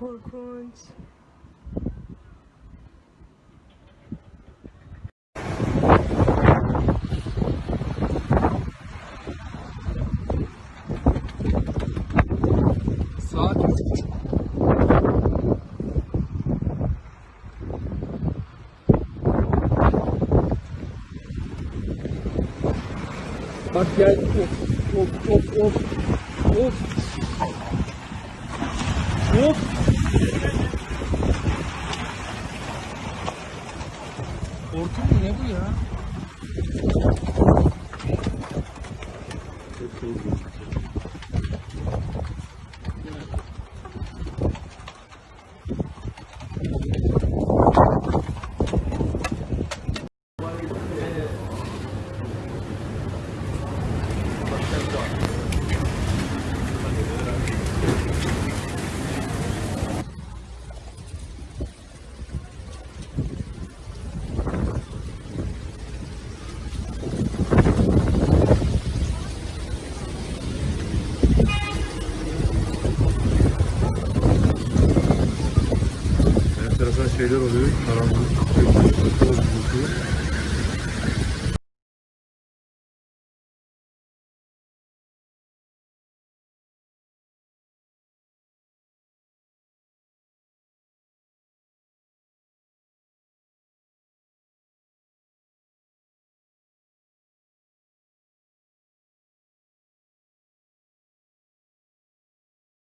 korkunç. Saat Bak gel. Of of of of. Of. Of. Hortum mu ne bu ya? güzel şeyler oluyor. Karanlık,